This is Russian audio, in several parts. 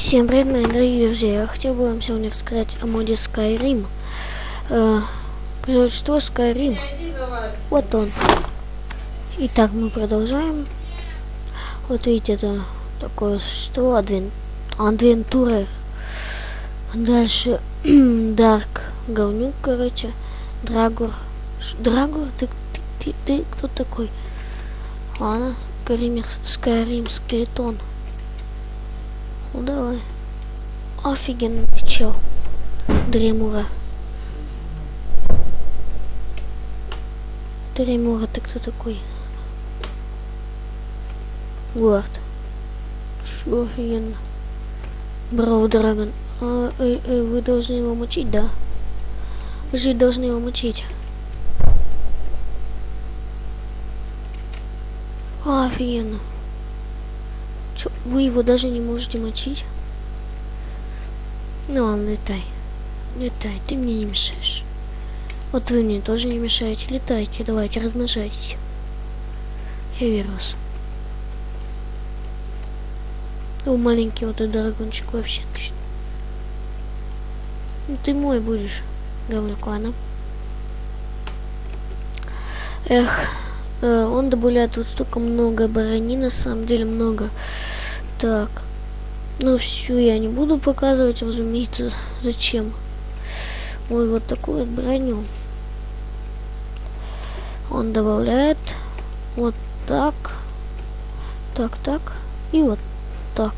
Всем привет, мои дорогие друзья! Я хотел бы вам сегодня рассказать о моде Skyrim. Э, производство Skyrim. Вот он. Итак, мы продолжаем. Вот видите, это такое существо, адвен... адвентурер. Дальше Дарк говнюк, короче. Драгур. Драгур? Ты, ты, ты, ты кто такой? Ладно, Скайрим, Скайрим скелетон. Ну давай. Офигенно ты чел. Дремура. Дремура, ты кто такой? Гуард. Что офигенно. Браво, Драгон. А, э, э, вы должны его мучить, да? Вы же должны его мучить. Офигенно. Чё, вы его даже не можете мочить? Ну ладно, летай. Летай, ты мне не мешаешь. Вот вы мне тоже не мешаете. Летайте, давайте, размножайтесь. Я верю вас. Маленький вот этот драгончик вообще отлично. Ну, ты мой будешь, говнюк, ладно. Эх, э, он добавляет вот столько много брони, на самом деле много. Так. Ну, всю я не буду показывать, разумеется, зачем. Ой, вот такую вот броню. Он добавляет вот так, так, так и вот так.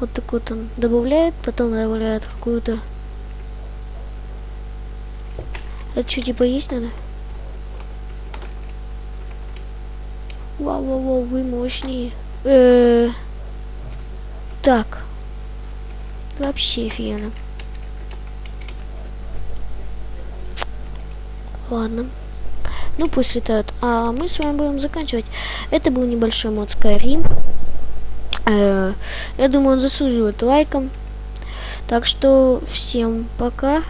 Вот так вот он добавляет, потом добавляет какую-то... Это что, типа есть надо? Вау-вау-вау, вы мощнее. Э так. Вообще офигенно. Ладно. Ну, пусть летают. А мы с вами будем заканчивать. Это был небольшой мод Skyrim. -э я думаю, он заслуживает лайком. Так что всем пока.